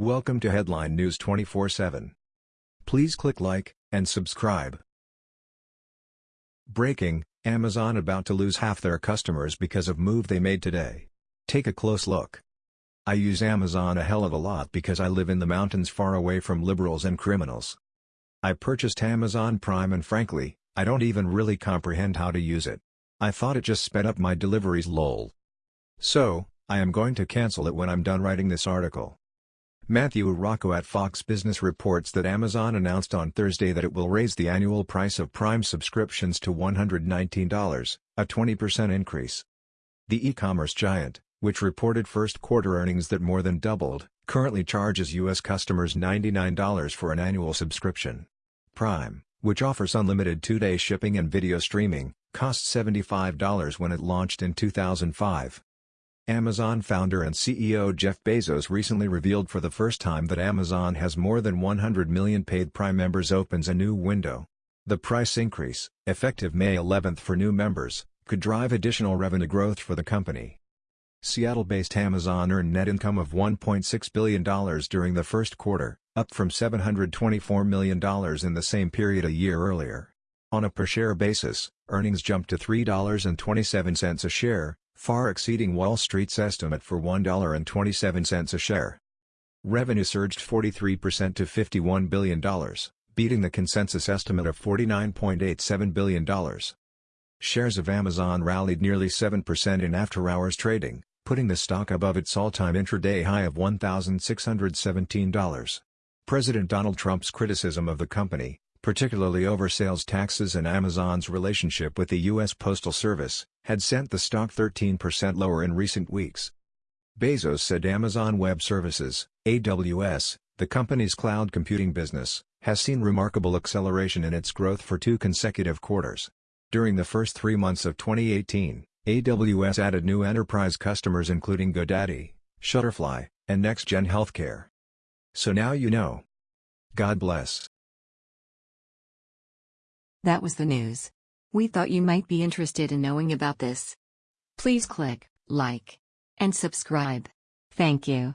Welcome to Headline News 24/7. Please click like and subscribe. Breaking: Amazon about to lose half their customers because of move they made today. Take a close look. I use Amazon a hell of a lot because I live in the mountains far away from liberals and criminals. I purchased Amazon Prime and frankly, I don't even really comprehend how to use it. I thought it just sped up my deliveries lol. So, I am going to cancel it when I'm done writing this article. Matthew Rocco at Fox Business reports that Amazon announced on Thursday that it will raise the annual price of Prime subscriptions to $119, a 20% increase. The e-commerce giant, which reported first-quarter earnings that more than doubled, currently charges U.S. customers $99 for an annual subscription. Prime, which offers unlimited two-day shipping and video streaming, cost $75 when it launched in 2005. Amazon founder and CEO Jeff Bezos recently revealed for the first time that Amazon has more than 100 million paid Prime members opens a new window. The price increase, effective May 11 for new members, could drive additional revenue growth for the company. Seattle-based Amazon earned net income of $1.6 billion during the first quarter, up from $724 million in the same period a year earlier. On a per-share basis, earnings jumped to $3.27 a share, far exceeding Wall Street's estimate for $1.27 a share. Revenue surged 43% to $51 billion, beating the consensus estimate of $49.87 billion. Shares of Amazon rallied nearly 7% in after-hours trading, putting the stock above its all-time intraday high of $1,617. President Donald Trump's criticism of the company, particularly over sales taxes and Amazon's relationship with the U.S. Postal Service, had sent the stock 13% lower in recent weeks. Bezos said Amazon Web Services, AWS, the company's cloud computing business, has seen remarkable acceleration in its growth for two consecutive quarters. During the first three months of 2018, AWS added new enterprise customers including GoDaddy, Shutterfly, and NextGen Healthcare. So now you know. God bless. That was the news. We thought you might be interested in knowing about this. Please click like and subscribe. Thank you.